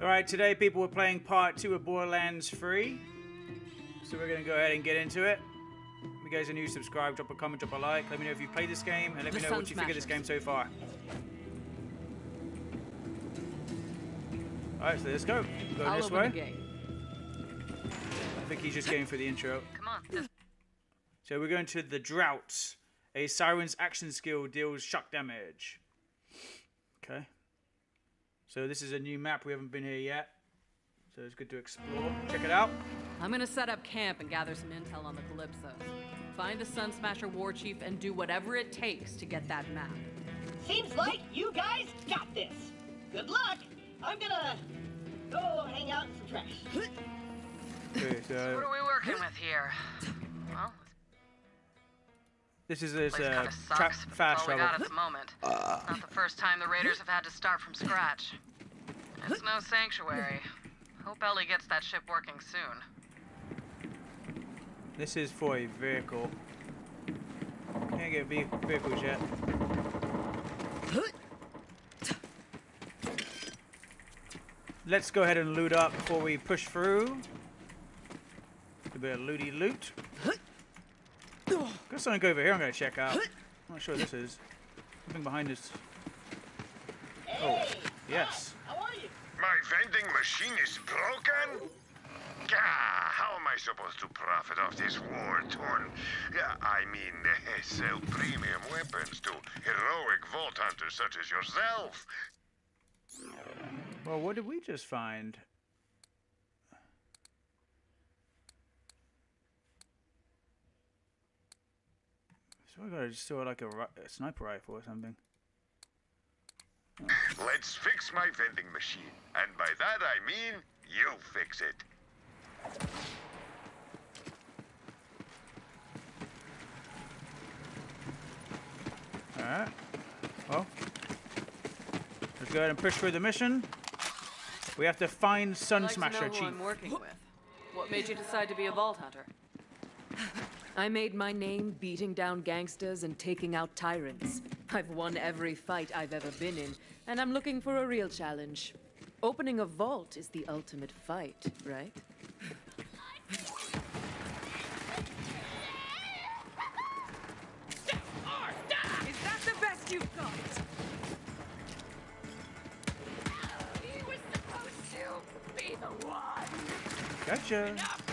Alright, today people were playing part two of Borderlands 3. So we're going to go ahead and get into it. If you guys are new, subscribe, drop a comment, drop a like. Let me know if you've played this game, and let The me know what you Sun think of this game so far. Alright, so let's go. Go I'll this way. I think he's just going for the intro. Come on. So we're going to the Drought. A Siren's action skill deals shock damage. Okay. So this is a new map. We haven't been here yet. So it's good to explore. Check it out. I'm gonna set up camp and gather some intel on the Calypsos. Find the Sun Smasher war chief and do whatever it takes to get that map. Seems like you guys got this. Good luck. I'm gonna go hang out in some trash. Okay, what so are we working with here? Well, this is this this uh, kind of tra- sucks, but fast it's all we travel. got at the moment. It's not the first time the Raiders have had to start from scratch. It's no sanctuary. Hope Ellie gets that ship working soon. This is for a vehicle. Can't get ve- vehicles yet. Let's go ahead and loot up before we push through. A bit of looty loot. Got something over here I'm gonna check out. I'm not sure what this is. Something behind this. Oh, yes. How are you? My vending machine is broken? Gah, how am I supposed to profit off this war-torn... Yeah, I mean, sell premium weapons to heroic vault hunters such as yourself? Well, what did we just find? So I gotta just steal like a, a sniper rifle or something. Let's fix my vending machine. And by that I mean, you fix it. Alright. Well, let's go ahead and push through the mission. We have to find Sun I'd like Smasher to know who Chief. I'm working with. What made you decide to be a vault hunter? I made my name beating down gangsters and taking out tyrants. I've won every fight I've ever been in, and I'm looking for a real challenge. Opening a vault is the ultimate fight, right? Is that the best you've got? He was supposed to be the one. Gotcha. Here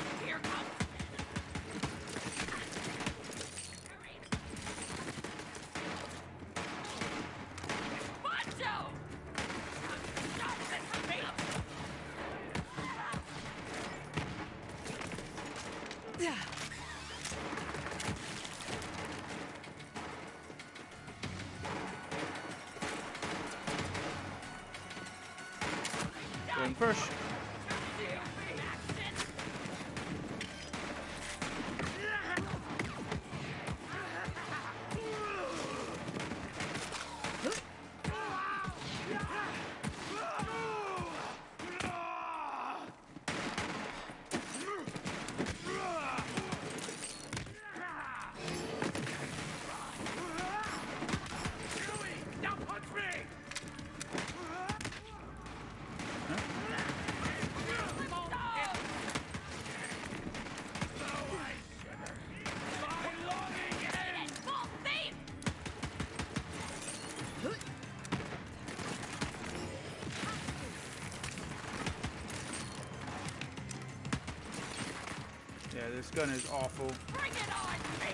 this gun is awful. Bring it on, me!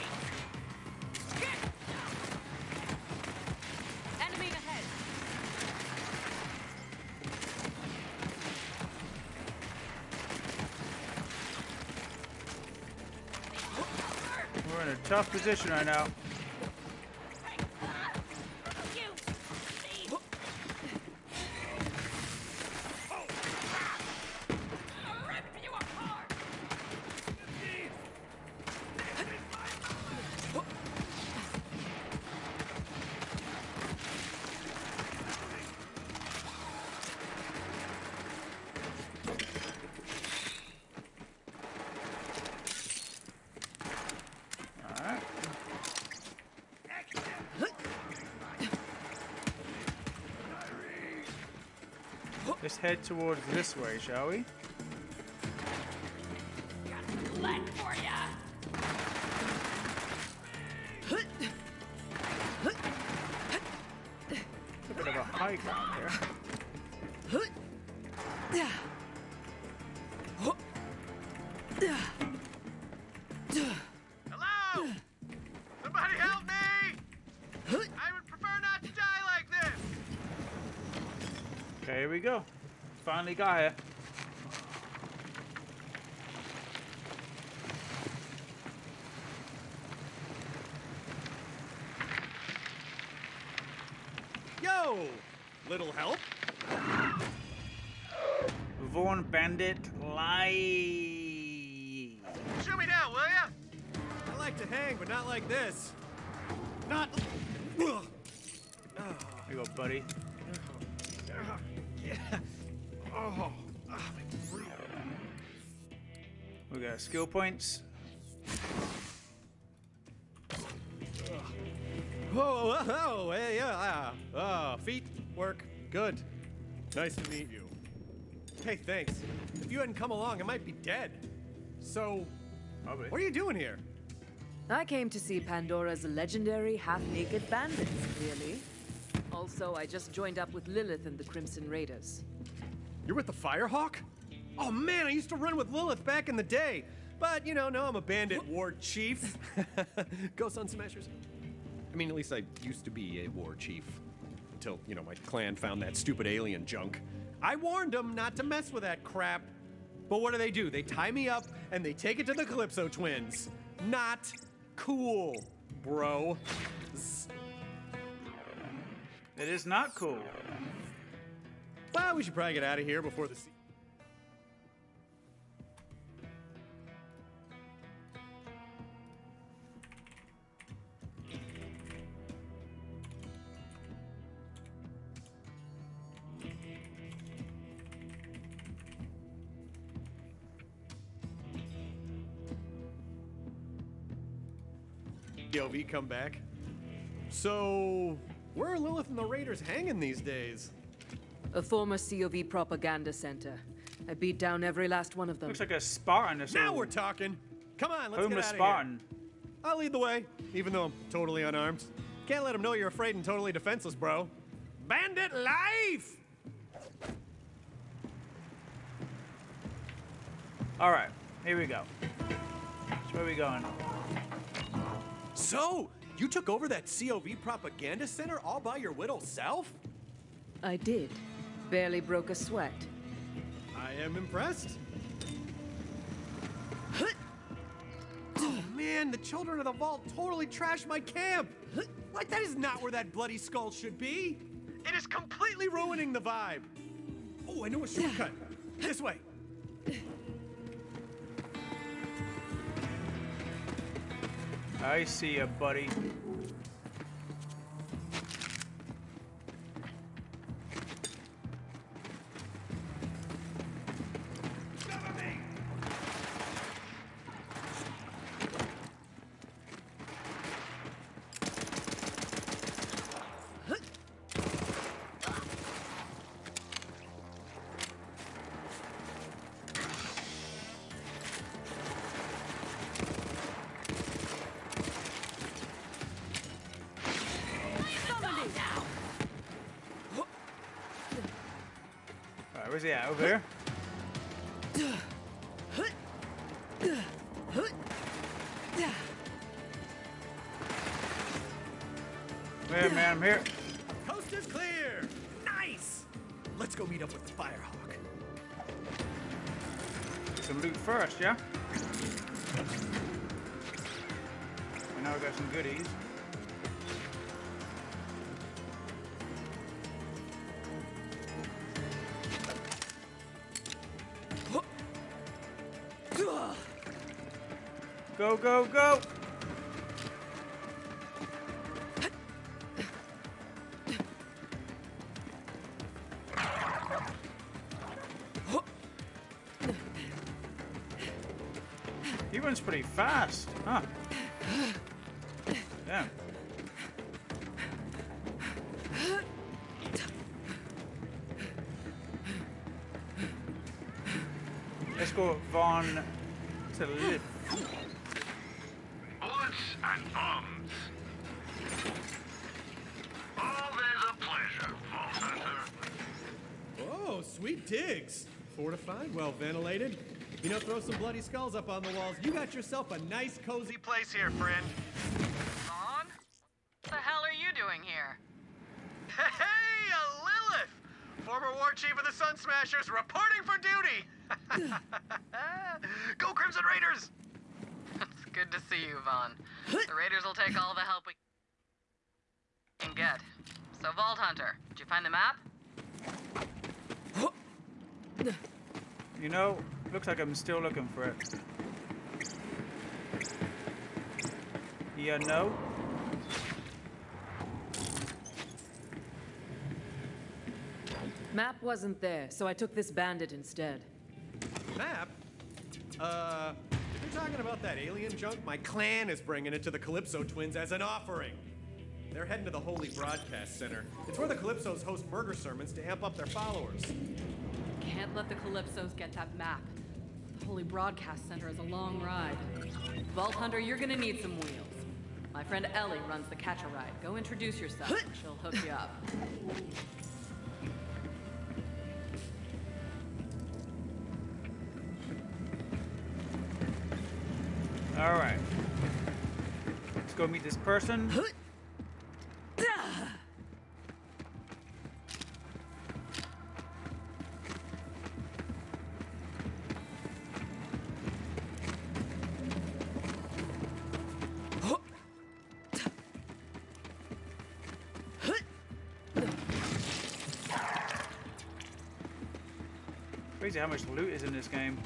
Enemy ahead! We're in a tough position right now. Head towards this way, shall we? Finally got here. Yo! Little help? Vaughn Bandit Lie. Shoot me down, will ya? I like to hang, but not like this. Not. Here you go, buddy. Yeah. Oh. My breath. We got skill points. Whoa, oh, oh, hey, yeah, ah, ah, feet work good. Nice to meet you. Hey, thanks. If you hadn't come along, I might be dead. So, Probably. what are you doing here? I came to see Pandora's legendary half-naked bandits, really. Also, I just joined up with Lilith and the Crimson Raiders. You're with the Firehawk? Oh man, I used to run with Lilith back in the day. But, you know, now I'm a bandit war chief. Go Sun Smashers. I mean, at least I used to be a war chief. Until, you know, my clan found that stupid alien junk. I warned them not to mess with that crap. But what do they do? They tie me up and they take it to the Calypso twins. Not cool, bro. It is not cool. Well, we should probably get out of here before the. Se- COV come back. So, where are Lilith and the Raiders hanging these days? A former COV propaganda center. I beat down every last one of them. Looks like a Spartan. This Now we're talking. Come on, let's get homeless out of Spartan. here. I'll lead the way, even though I'm totally unarmed. Can't let them know you're afraid and totally defenseless, bro. Bandit life! All right, here we go. So where are we going? So, you took over that COV propaganda center all by your little self? I did. Barely broke a sweat. I am impressed. Oh man, the children of the vault totally trashed my camp. Like that is not where that bloody skull should be. It is completely ruining the vibe. Oh, I know a shortcut. This way. I see you, buddy. Where's he at? Over here? Where, man? I'm here. Coast is clear. Nice. Let's go meet up with the Firehawk. Some loot first, yeah? We now got some goodies. Go, go, go! He runs pretty fast, huh? Damn. escort Vaughn to Lilith. Bullets and bombs. Always a pleasure, Vault Hunter. Oh, sweet digs. Fortified, well ventilated. You know, throw some bloody skulls up on the walls. You got yourself a nice, cozy place here, friend. Vaughn? What the hell are you doing here? Hey, a Lilith! Former War Chief of the Sun Smashers reporting for duty! Go Crimson Raiders! It's good to see you, Vaughn. The Raiders will take all the help we can get. So, Vault Hunter, did you find the map? You know, looks like I'm still looking for it. Yeah, no? Map wasn't there, so I took this bandit instead. Map? Uh, if you're talking about that alien junk, my clan is bringing it to the Calypso twins as an offering. They're heading to the Holy Broadcast Center. It's where the Calypsos host murder sermons to amp up their followers. Can't let the Calypsos get that map. The Holy Broadcast Center is a long ride. Vault Hunter, you're gonna need some wheels. My friend Ellie runs the catch a ride. Go introduce yourself and she'll hook you up. Alright. Let's go meet this person. Crazy how much loot is in this game.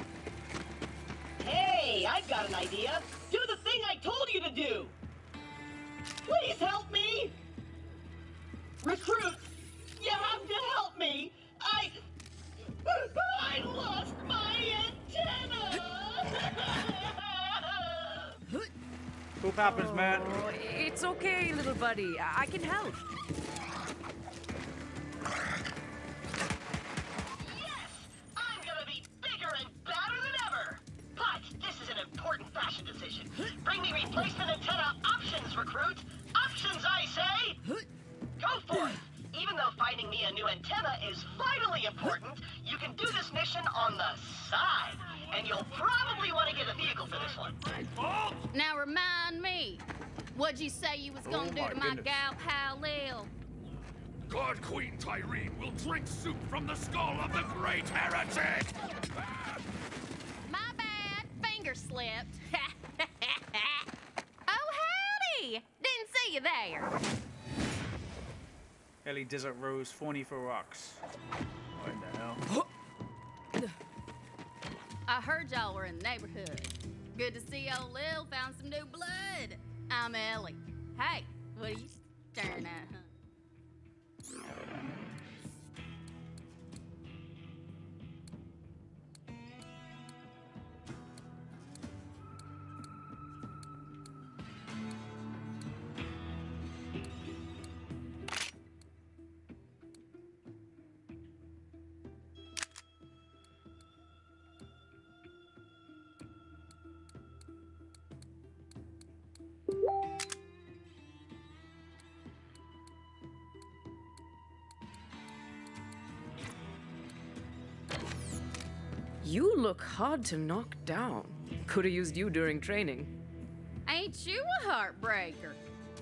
Hey, I've got an idea. Do the thing I told you to do. Please help me. Recruit, you have to help me. I... I lost my antenna. Cool happens, man. Oh, it's okay, little buddy. I I can help. You there. Ellie Desert Rose, Thorny for Rocks. What the hell? I heard y'all were in the neighborhood. Good to see old Lil found some new blood. I'm Ellie. Hey, what are you staring at, huh? Look hard to knock down. Could have used you during training. Ain't you a heartbreaker?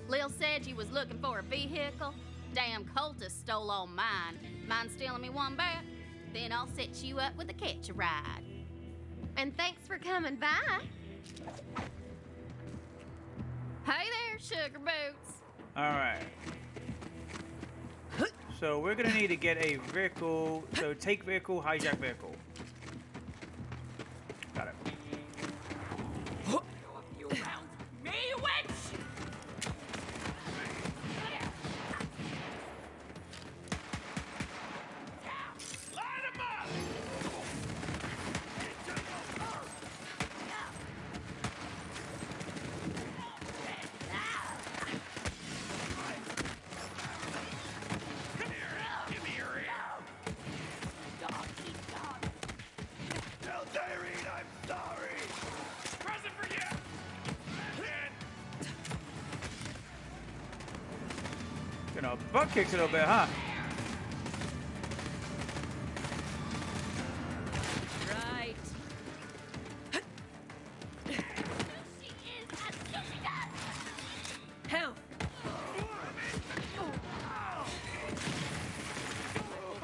Lil said you was looking for a vehicle. Damn cultist stole all mine. Mind stealing me one back? Then I'll set you up with a catch a ride. And thanks for coming by. Hey there, sugar boots. Alright. So we're gonna need to get a vehicle. So take vehicle, hijack vehicle. Butt kicked a little bit, huh? Right. Help!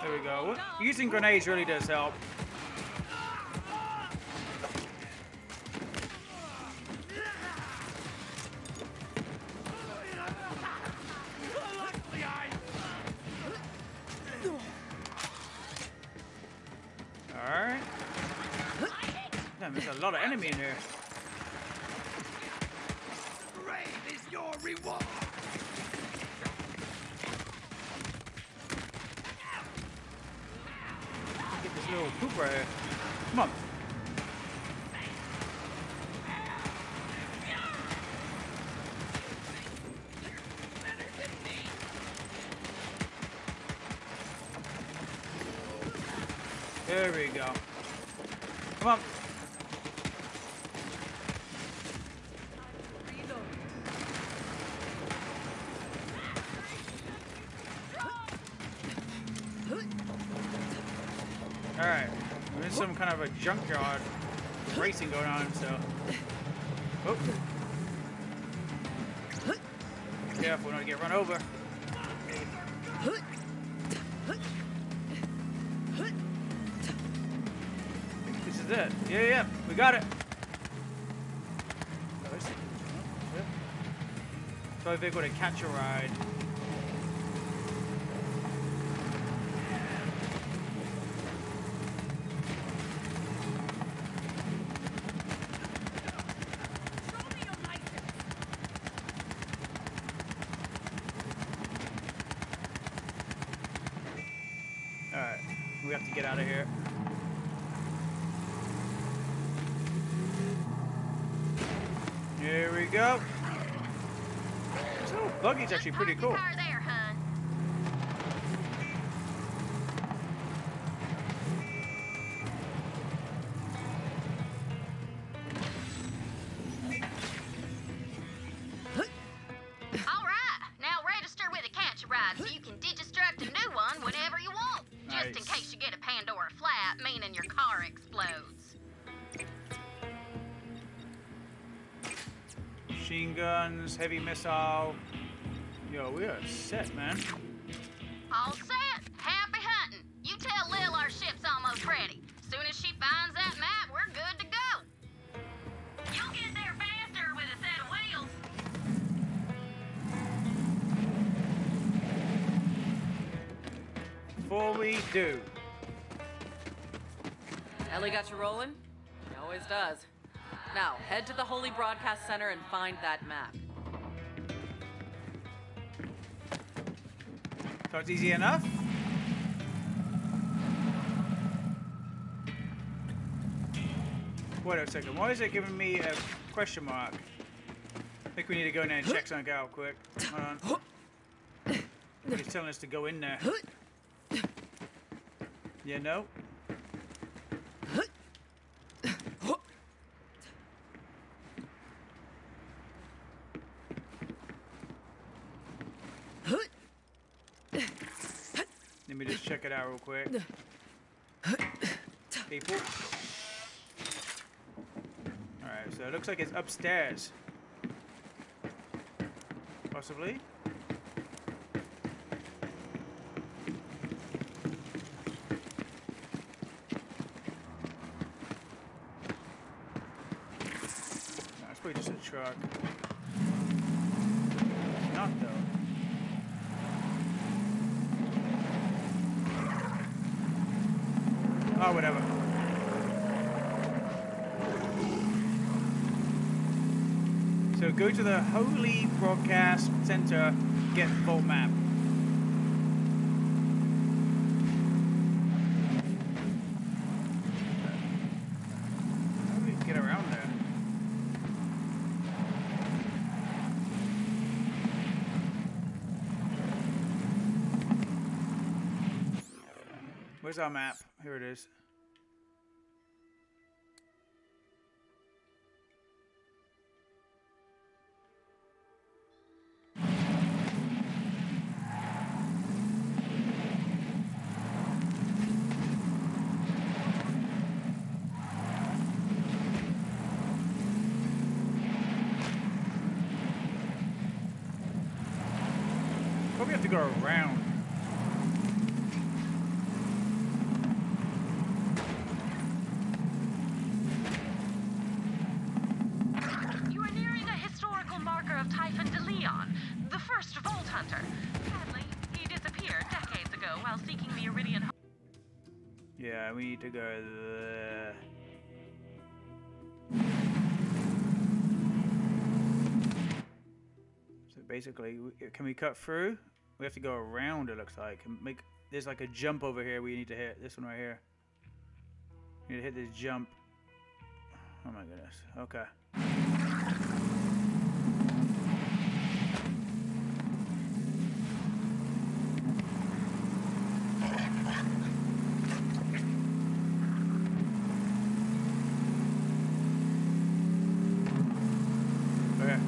There we go. Using grenades really does help. There we go. Come on. Alright. There's some kind of a junkyard racing going on, so. Oh. Careful to get run over. Yeah, yeah, we got it. So they're going to catch a ride. Machine guns, heavy missile. Yo, we are set, man. Broadcast Center and find that map. So it's easy enough. Wait a second, why is it giving me a question mark? I think we need to go in there and check something out quick. Hold on. He's telling us to go in there. Yeah, no? Let me just check it out real quick. People. Alright, so it looks like it's upstairs. Possibly. It's probably just a truck. Not though. Oh, whatever. So go to the Holy Broadcast Center, get the full map. Where's our map? Here it is. Need to go there. So basically, uh, can we cut through? We have to go around. It looks like and make. There's like a jump over here. We need to hit this one right here. We need to hit this jump. Oh my goodness. Okay,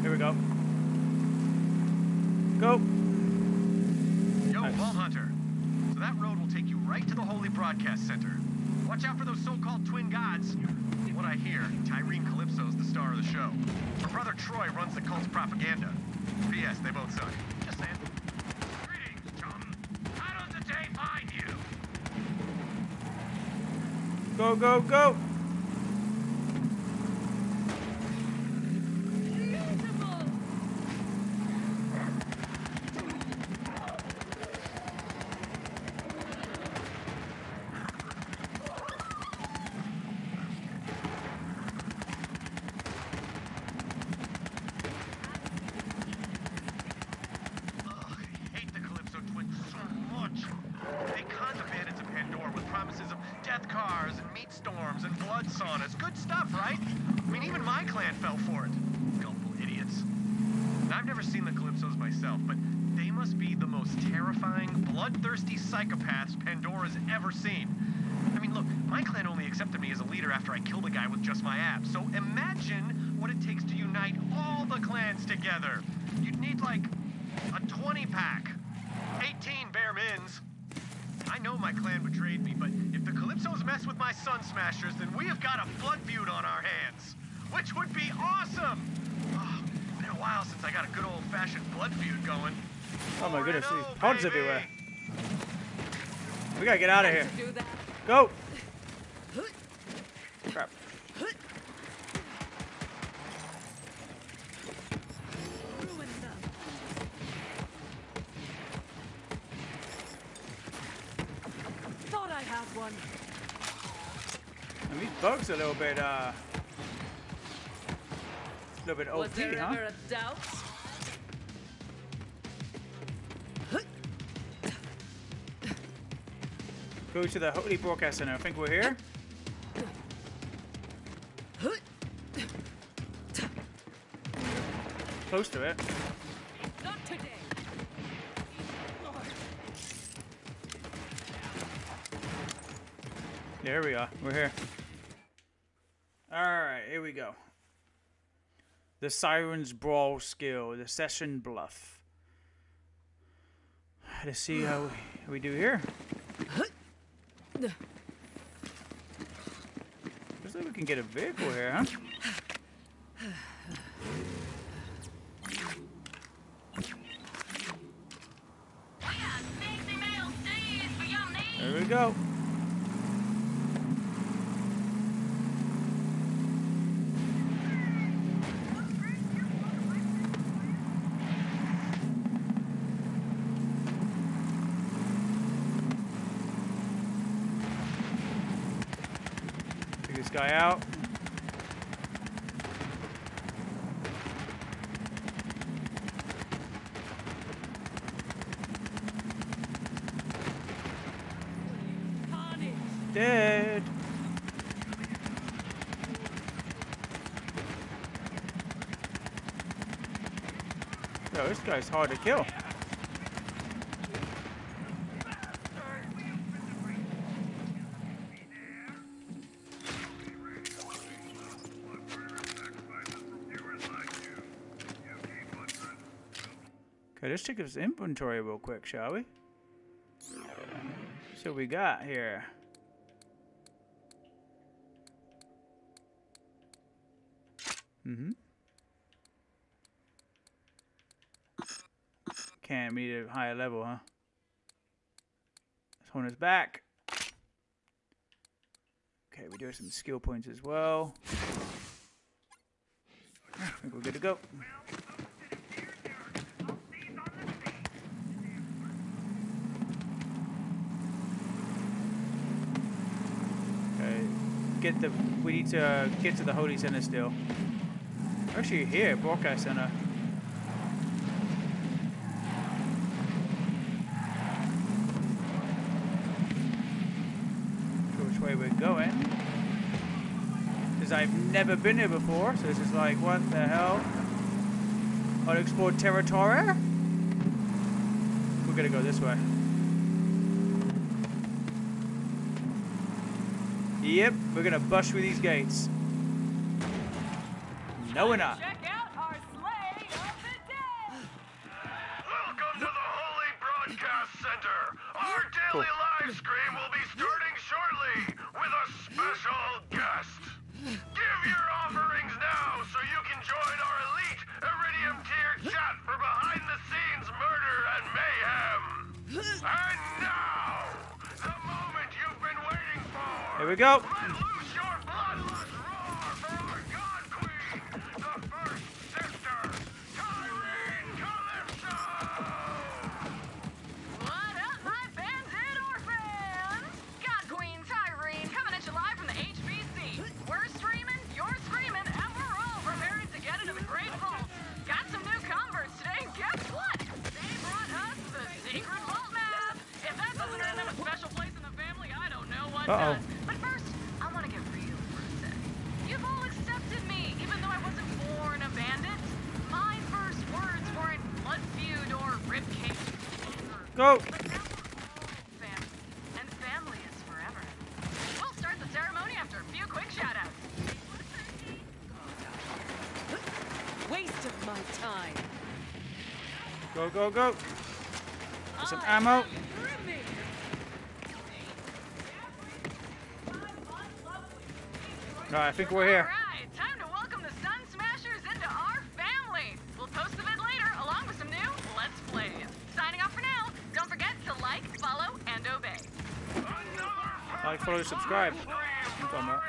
here we go. Go. Yo, Nice. Vault Hunter. So that road will take you right to the Holy Broadcast Center. Watch out for those so-called twin gods. What I hear, Tyreen Calypso's the star of the show. Her brother Troy runs the cult's propaganda. P.S. They both suck. Just saying. Greetings, chum. How does the day find you? Go, go, go. Ugh, I hate the Calypso twins so much. They con the bandits of Pandora with promises of death cars and meat storms and blood saunas. Good stuff, right? I mean, even my clan fell for it. Gullible idiots. And I've never seen the Calypsos myself, but they must be the most terrifying, bloodthirsty psychopaths Pandora's ever seen. I mean, look, my clan only accepted me as a leader after I killed a guy with just my abs. So imagine what it takes to unite all the clans together. You'd need like a 20 pack. 18 bare mins. I know my clan betrayed me, but if the Calypsos mess with my Sun Smashers, then we have got a blood feud on our hands. Which would be awesome! Oh, been a while since I got a good old-fashioned blood feud going. Oh my goodness, 4-0, there's pods everywhere. We gotta get out of here. Go. Crap. Had one. And these bugs are a little bit, uh, a little bit Was OP, there huh? ever a doubt? Go to the Holy Broadcast Center. I think we're here. Close to it. Yeah, here we are. We're here. Alright, here we go. The Siren's Brawl skill, the Session Bluff. Let's see how we, how we do here. Looks like we can get a vehicle here, huh? There we go. Guy out. Dead. Yo, this guy's hard to kill. Let's check his inventory real quick, shall we? So we got here. Mm-hmm. can't. Need a higher level, huh? Let's hold us back. Okay, we do doing some skill points as well. I think we're good to go. Okay, get the. We need to uh, get to the Holy Center still. We're actually here, Broadcast Center. Which way we're going. Because I've never been here before, so this is like, what the hell? Unexplored territory? We're gonna go this way. Yep, we're gonna bust through these gates. No, we're not. Check out our slay of the day! Welcome to the Holy Broadcast Center. Our daily live stream will be starting shortly with a special we go. Let loose shout-outs. Waste of my time. Go, go, go. Get some ammo. Alright, I think we're here. Alright, time to welcome the Sun Smashers into our family. We'll post the vid later, along with some new Let's Plays. Signing off for now. Don't forget to like, follow, and obey. Like, follow, subscribe. I'm talking about.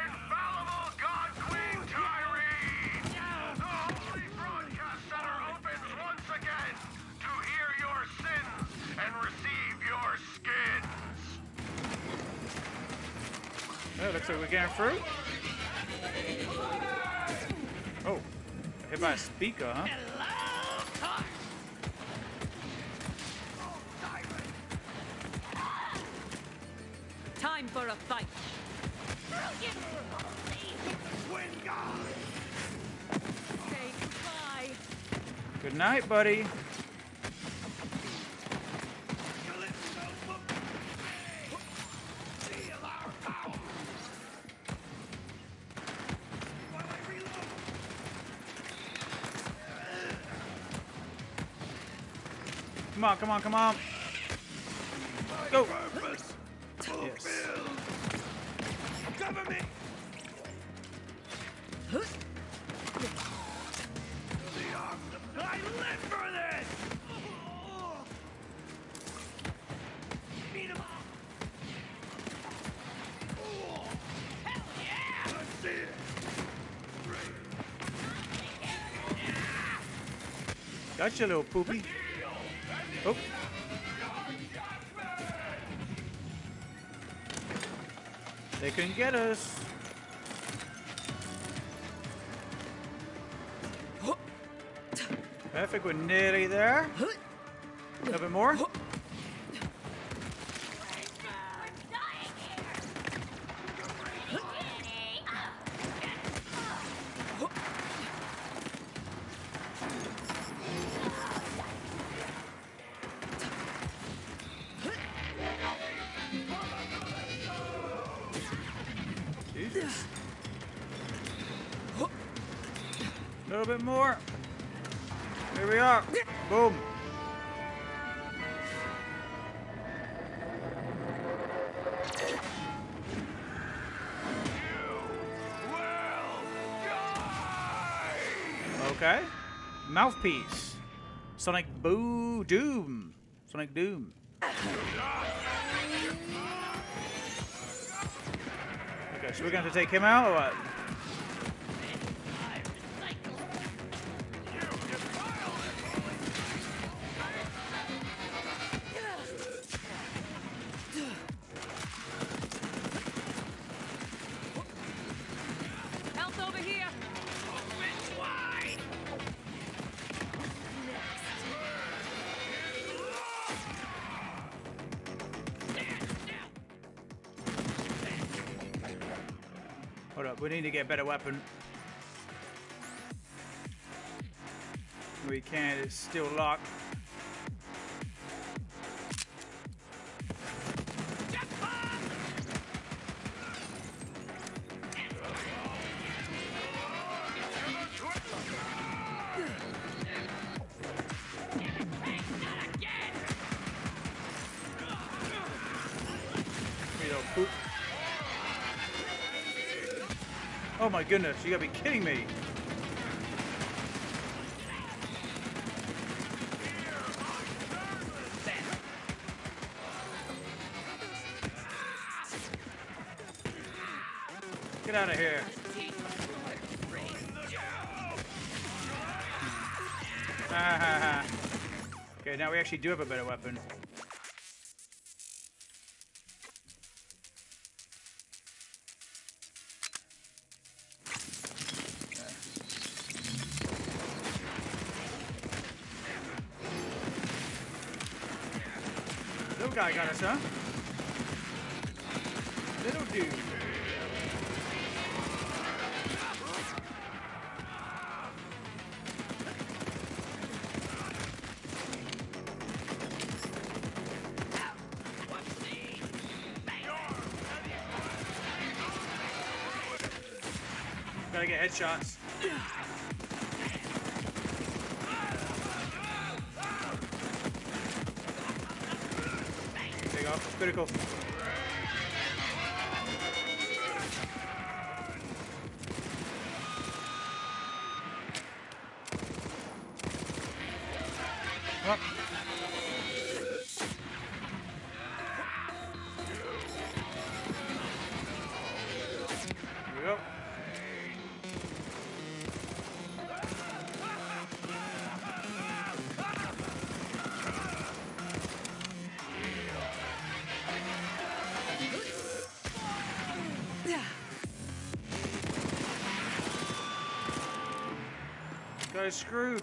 Looks like we're getting through. Oh, hit by a speaker, huh? Good night, buddy. Come on, come on, come on. Gotcha, little poopy. Oh. They can get us. I think we're nearly there. A little bit more. Boom. Okay. Mouthpiece. Sonic boom. Doom. Sonic Doom. Okay, so we're going to take him out or what? We need to get a better weapon. We can't, it's still locked. Goodness, you gotta be kidding me. Get out of here. Okay, now we actually do have a better weapon. Guy got us, huh? Little dude. Gotta get headshots. You Guy's screwed.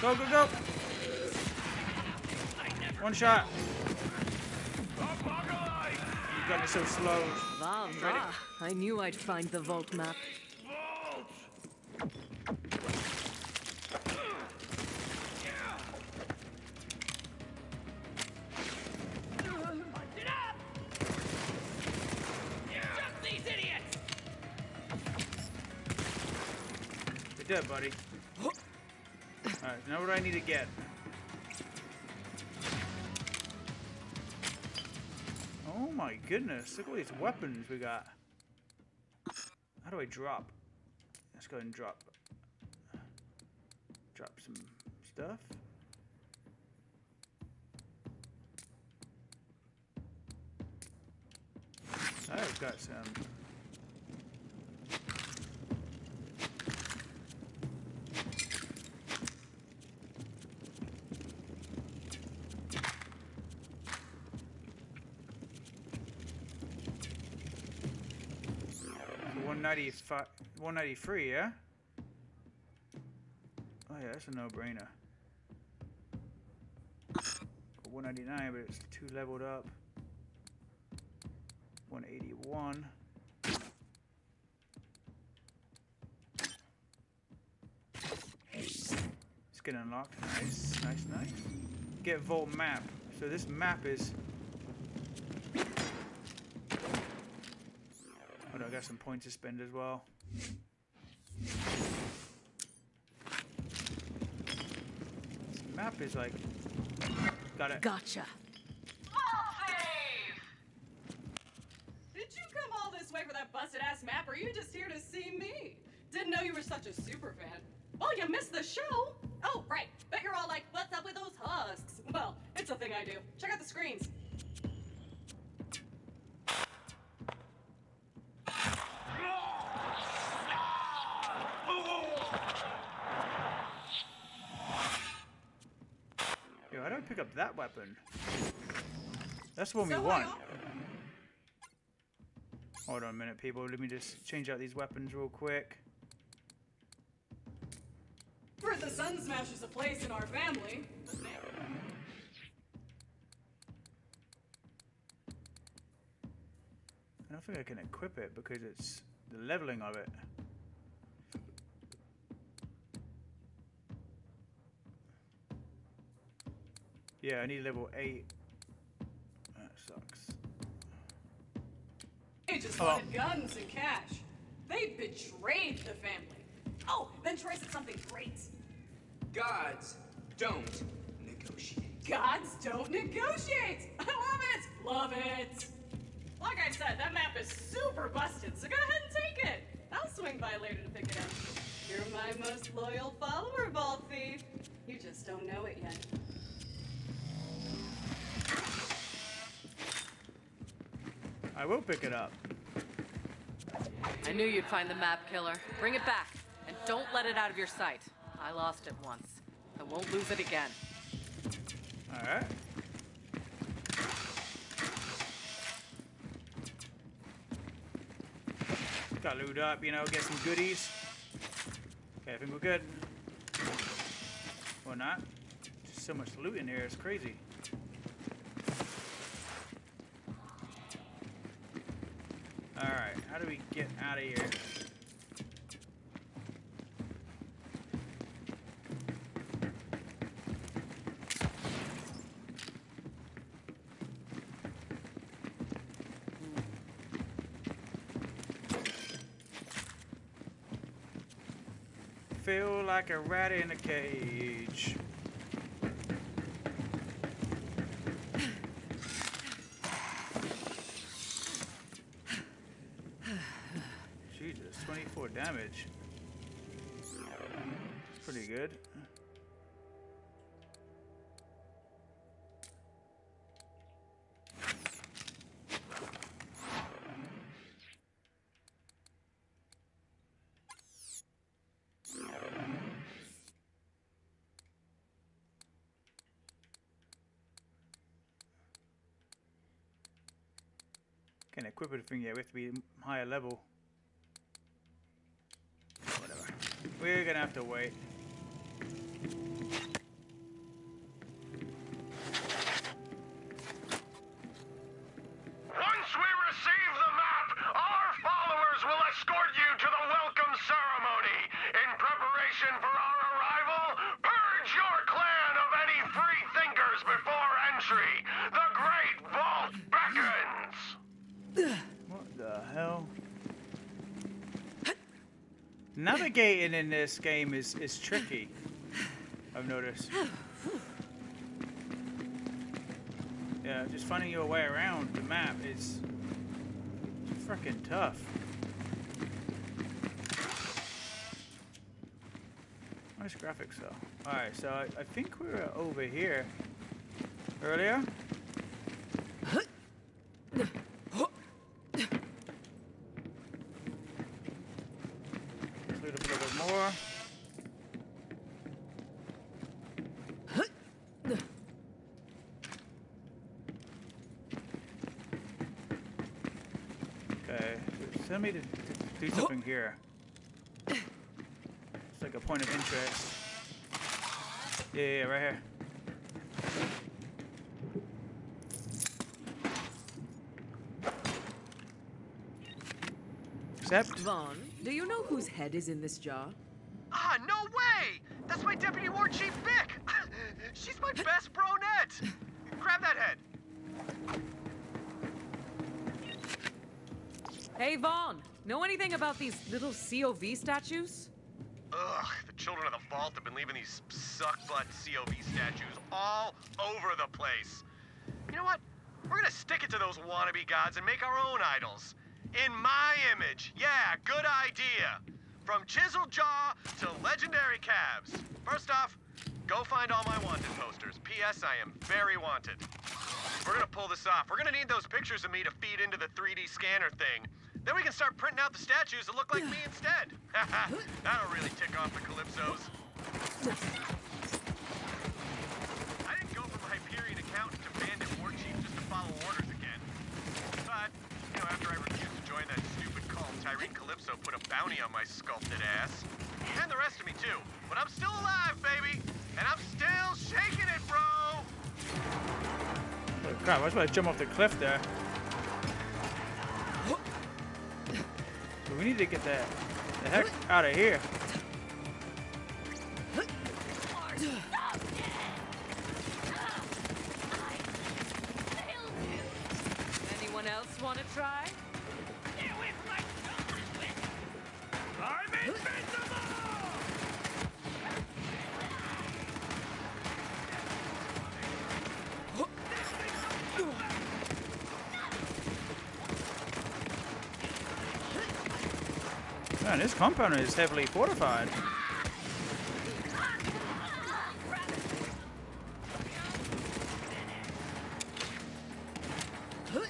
Go, go, go! One shot. You got me so slow. Va, va. I knew I'd find the vault map. Dead, buddy. Alright, now what do I need to get? Oh my goodness, look at all these weapons we got. How do I drop? Let's go ahead and drop. Drop some stuff. I've got some. One ninety five, one ninety three, yeah. Oh yeah, that's a no-brainer. One ninety nine, but it's too leveled up. One eighty one. Skin unlocked. Nice, nice, nice. Get vault map. So this map is. Got some points to spend as well. This map is like. Got it. Gotcha. Did you come all this way for that that busted ass map, or are you just here to see me? Didn't know you were such a super fan. Well, you missed the show. Oh, right. Bet you're all like, what's up with those husks? Well, it's a thing I do. Check out the screens. Yo, how do I pick up that weapon? That's the one we want. Uh, Hold on a minute, people. Let me just change out these weapons real quick. For the Sun Smashers a place in our family. I don't think I can equip it because it's the leveling of it. Yeah, I need level 8. That sucks. They just Oh. wanted guns and cash. They betrayed the family. Oh, then Troy said something great. Gods don't negotiate. Gods don't negotiate. I love it. Love it. Like I said, that map is super busted, so go ahead and take it. I'll swing by later to pick it up. You're my most loyal follower, Vault Thief. You just don't know it yet. I will pick it up. I knew you'd find the map killer. Bring it back, and don't let it out of your sight. I lost it once. I won't lose it again. Alright. Got loot up, you know, get some goodies. Okay, I think we're good. Or not. Just so much loot in here, it's crazy. Alright, how do we get out of here? Feel like a rat in a cage. Pretty good. Can't equip everything yet. We have to be higher level. Whatever. We're gonna have to wait. In this game is, is tricky. I've noticed. Yeah, just finding your way around the map is freaking tough. Nice graphics though. Alright, so I, I think we were over here earlier. A little bit more. Okay, send me to, to do something here. It's like a point of interest. Yeah, yeah, yeah, right here. Accept. Vaughn, do you know whose head is in this jar? Ah, no way! That's my Deputy War Chief Vic! She's my best bronette! Grab that head. Hey, Vaughn, know anything about these little COV statues? Ugh, the children of the vault have been leaving these suck-butt COV statues all over the place. You know what? We're gonna stick it to those wannabe gods and make our own idols. In my image. Yeah, good idea. From Chisel Jaw to Legendary Calves. First off, go find all my wanted posters. P.S. I am very wanted. We're gonna pull this off. We're gonna need those pictures of me to feed into the 3D scanner thing. Then we can start printing out the statues that look like me instead. That'll really tick off the Calypsos. I didn't go from Hyperion accountant to bandit war chief just to follow orders again. But, you know, after I refused to join that stupid cult, Tyreen Calypso put a bounty on my sculpted ass. And the rest of me, too. But I'm still alive, baby! And I'm still shaking it, bro! Oh, crap, I was about to jump off the cliff there. But we need to get that the heck out of here. Compound is heavily fortified. I'm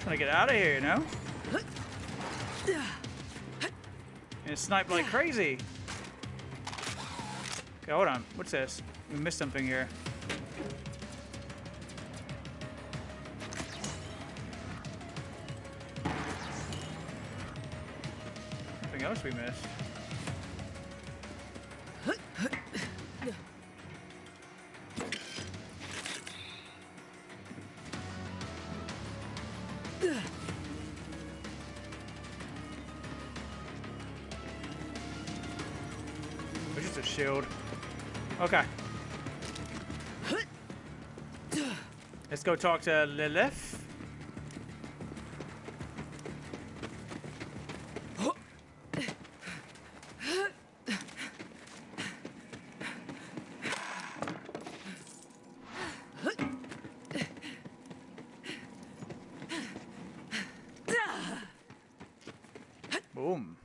Trying to get out of here, you know? And snipe like crazy. Okay, hold on. What's this? We missed something here. It's just a shield. Okay. Let's go talk to Lilith. Boom.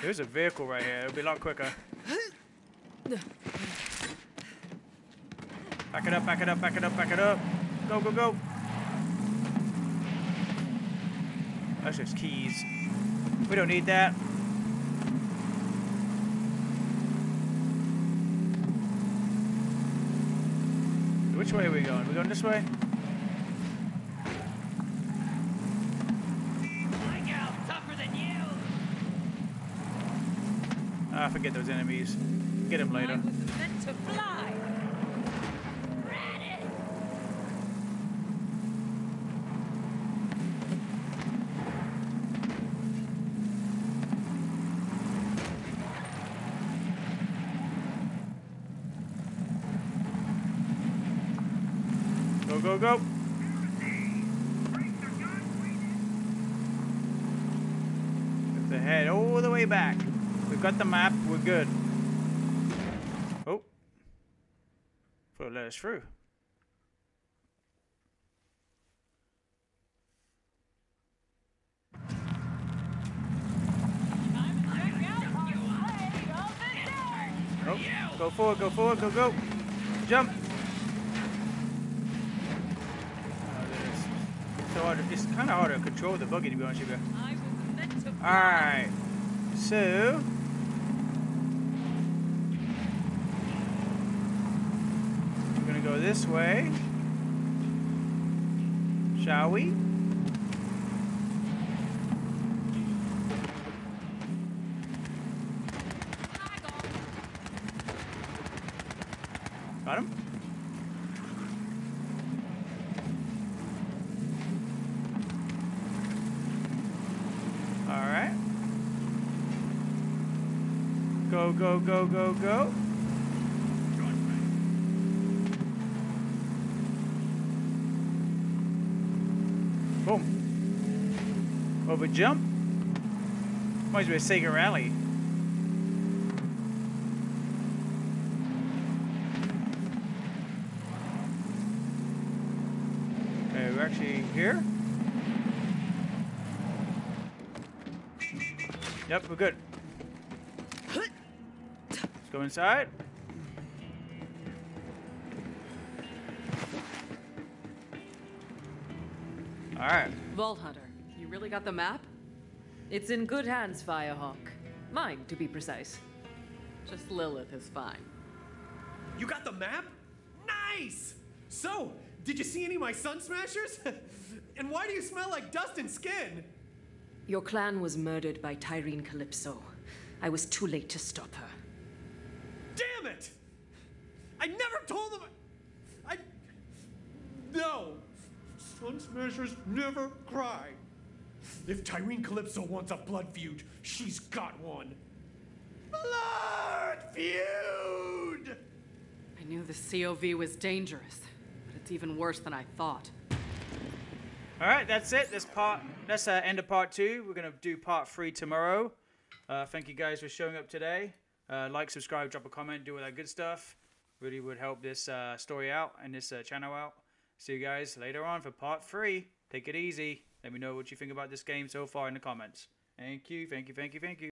There's a vehicle right here. It'll be a lot quicker. Back it up, back it up, back it up, back it up. Go, go, go. That's just keys. We don't need that. Which way are we going? we going this way? Forget those enemies. Get them later. meant to fly. Go, go, go. Have to head all the way back. Got the map. We're good. Oh. It let us through. Oh, go forward, go forward, go, go. Jump. Oh, So hard, it's kind of hard to control the buggy to be honest with you. Alright. So. Go this way. Shall we? Got him? Alright. Go, go, go, go, go. Jump. Might as well Sega Rally. Okay, we're actually here. Yep, we're good. Let's go inside. All right. Vault Hunter, really got the map? It's in good hands, Firehawk. Mine, to be precise. Just Lilith is fine. You got the map? Nice! So, did you see any of my sun smashers? and why do you smell like dust and skin? Your clan was murdered by Tyreen Calypso. I was too late to stop her. Damn it! I never told them. I. No! Sun smashers never cry. If Tyreen Calypso wants a blood feud, she's got one. Blood feud! I knew the COV was dangerous, but it's even worse than I thought. All right, that's it. That's part. That's uh, end of part two. We're gonna do part three tomorrow. Uh, thank you guys for showing up today. Uh, like, subscribe, drop a comment, do all that good stuff. Really would help this uh, story out and this uh, channel out. See you guys later on for part three. Take it easy. Let me know what you think about this game so far in the comments. Thank you, thank you, thank you, thank you.